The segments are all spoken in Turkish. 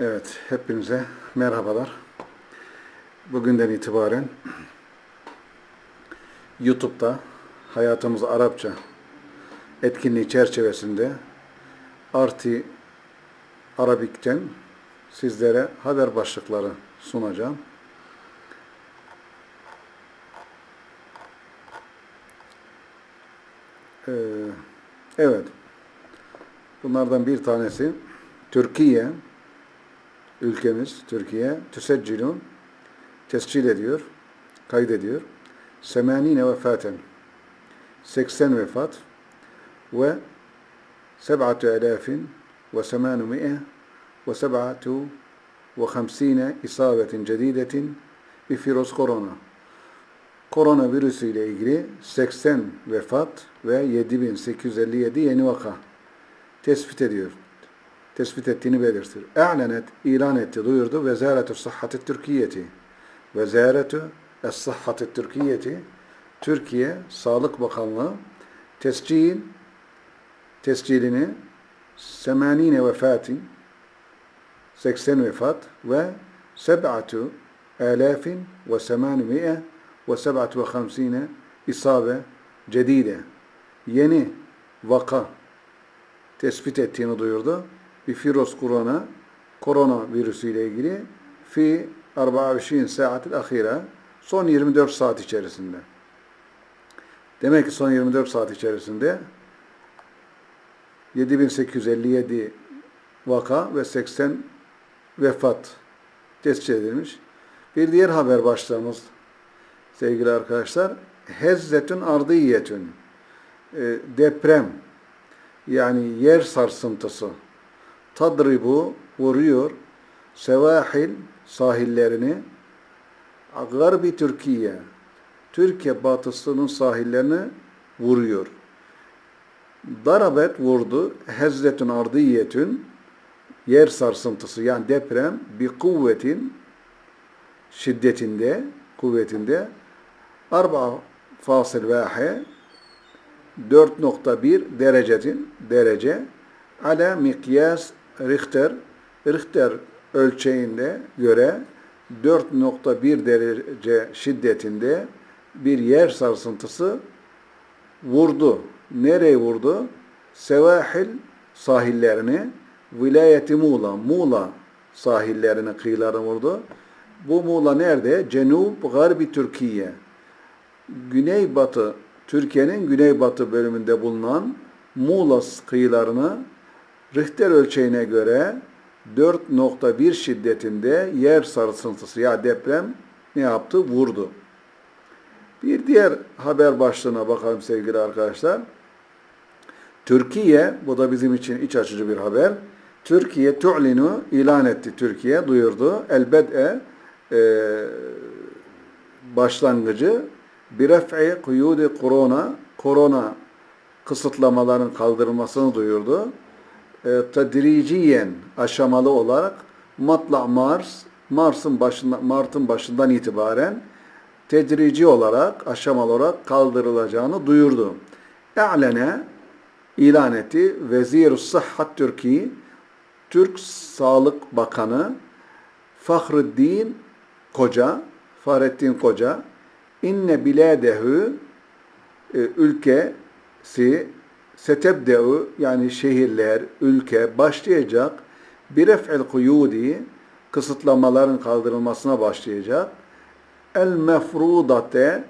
Evet, hepinize merhabalar. Bugünden itibaren YouTube'da Hayatımız Arapça etkinliği çerçevesinde Arti Arabik'ten sizlere haber başlıkları sunacağım. Ee, evet, bunlardan bir tanesi Türkiye ülkemiz Türkiye tüseccilun tescil ediyor, kaydediyor. Semanine vefaten 80 vefat ve seb'atu elafin ve semanu mi'e ve seb'atu ve hamsine isabetin cedidetin bir firoz korona. Koronavirüsü ile ilgili 80 vefat ve 7857 yeni vaka tespit ediyor tespit ettiğini belirtir. E'lenet, ilan etti, duyurdu. Vezaretü Sıhhatı Türkiye'ti. Vezaretü Es-Sıhhatı Türkiye'ti. Türkiye Sağlık Bakanlığı tescil tescilini 80 vefatin 80 vefat ve seb'atu alafin ve semanmiye ve seb'atu ve hamsine isabe cedide yeni vaka tespit ettiğini duyurdu bir firos korona korona virüsüyle ilgili fi 24 saatil ahire son 24 saat içerisinde. Demek ki son 24 saat içerisinde 7857 vaka ve 80 vefat tespit edilmiş. Bir diğer haber başlığımız sevgili arkadaşlar hezzetün ardiyetün e, deprem yani yer sarsıntısı tadribu vuruyor. Sevahil sahillerini. Garbi Türkiye. Türkiye batısının sahillerini vuruyor. Darabet vurdu. Hezzetün ardiyetün yer sarsıntısı yani deprem bir kuvvetin şiddetinde kuvvetinde. Arba fasıl vahe 4.1 derecetin derece. Ala mikyas Richter, Richter ölçeğinde göre 4.1 derece şiddetinde bir yer sarsıntısı vurdu. Nereye vurdu? Sevahil sahillerini, vilayeti Muğla, Muğla sahillerini, kıyılarını vurdu. Bu Muğla nerede? Cenub, Garbi Türkiye. Güneybatı, Türkiye'nin güneybatı bölümünde bulunan Muğla kıyılarını Richter ölçeğine göre 4.1 şiddetinde yer sarsıntısı ya deprem ne yaptı? Vurdu. Bir diğer haber başlığına bakalım sevgili arkadaşlar. Türkiye, bu da bizim için iç açıcı bir haber. Türkiye tu'linu ilan etti. Türkiye duyurdu. Elbette e, başlangıcı bir ref'i kuyudi korona korona kısıtlamaların kaldırılmasını duyurdu e, tedriciyen aşamalı olarak matla Mars Mars'ın başında Mart'ın başından itibaren tedrici olarak aşamalı olarak kaldırılacağını duyurdu. E'lene ilan etti. Vezir-i Sıhhat Türkiye Türk Sağlık Bakanı Fahruddin Koca Fahrettin Koca inne biladehu e, ülkesi setebde'u yani şehirler, ülke başlayacak bir ef'il kuyudi kısıtlamaların kaldırılmasına başlayacak. El mefrudate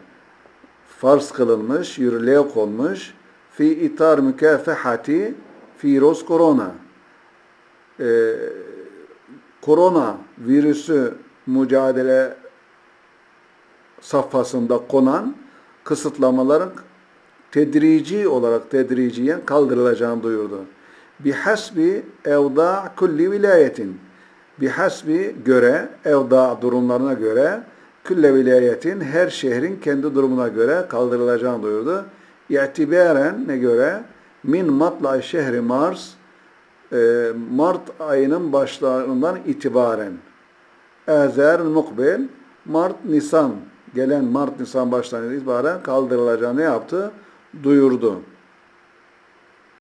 farz kılınmış, yürürlüğe konmuş fi itar mükafehati virüs korona. Ee, korona virüsü mücadele safhasında konan kısıtlamaların tedrici olarak tedriciyen kaldırılacağını duyurdu. Bihasbi evda kulli vilayetin. Bihasbi göre, evda durumlarına göre külle vilayetin her şehrin kendi durumuna göre kaldırılacağını duyurdu. İ'tibaren ne göre? Min matla şehri Mars e, Mart ayının başlarından itibaren Ezer mukbil Mart Nisan gelen Mart Nisan başlarından itibaren kaldırılacağını yaptı? Duyurdu.